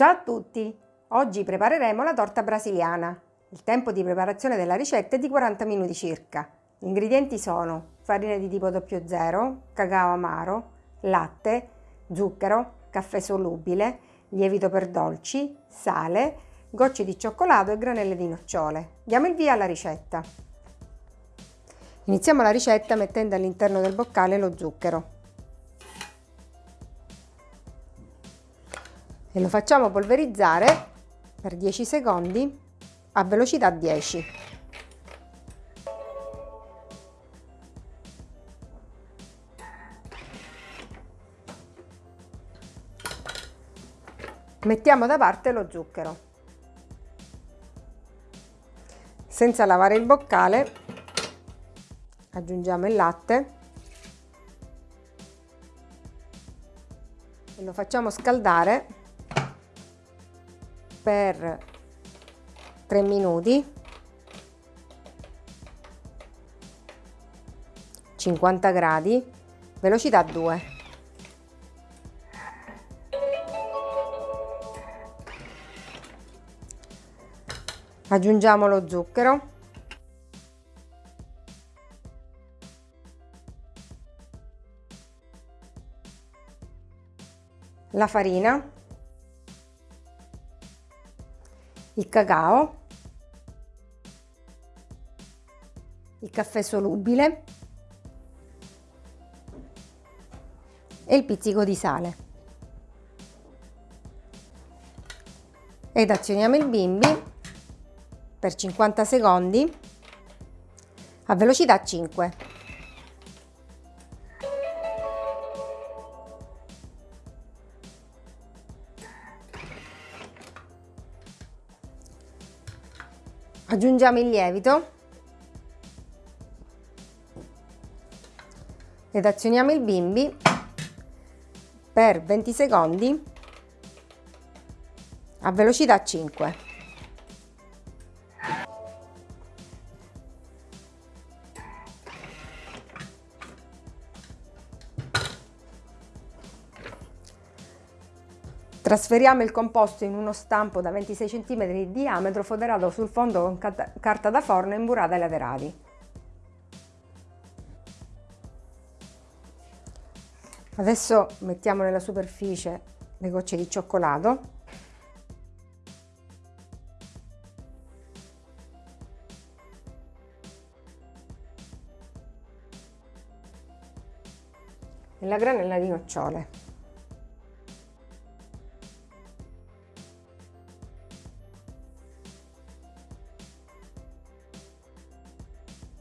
Ciao a tutti! Oggi prepareremo la torta brasiliana. Il tempo di preparazione della ricetta è di 40 minuti circa. Gli ingredienti sono farina di tipo 00, cacao amaro, latte, zucchero, caffè solubile, lievito per dolci, sale, gocce di cioccolato e granelle di nocciole. Diamo il via alla ricetta. Iniziamo la ricetta mettendo all'interno del boccale lo zucchero. E lo facciamo polverizzare per 10 secondi a velocità 10. Mettiamo da parte lo zucchero. Senza lavare il boccale aggiungiamo il latte e lo facciamo scaldare per 3 minuti. 50 gradi. Velocità 2 aggiungiamo lo zucchero. La farina il cacao, il caffè solubile e il pizzico di sale. Ed azioniamo il bimbi per 50 secondi a velocità 5. Aggiungiamo il lievito ed azioniamo il bimbi per 20 secondi a velocità 5. Trasferiamo il composto in uno stampo da 26 cm di diametro foderato sul fondo con carta da forno e imburrata ai laterali. Adesso mettiamo nella superficie le gocce di cioccolato e la granella di nocciole.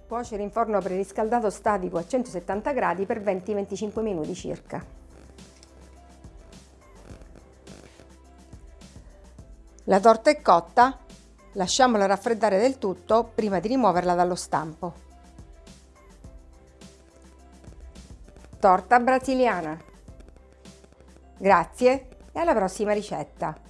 Cuocere in forno preriscaldato statico a 170 gradi per 20-25 minuti circa. La torta è cotta, lasciamola raffreddare del tutto prima di rimuoverla dallo stampo. Torta brasiliana. Grazie e alla prossima ricetta!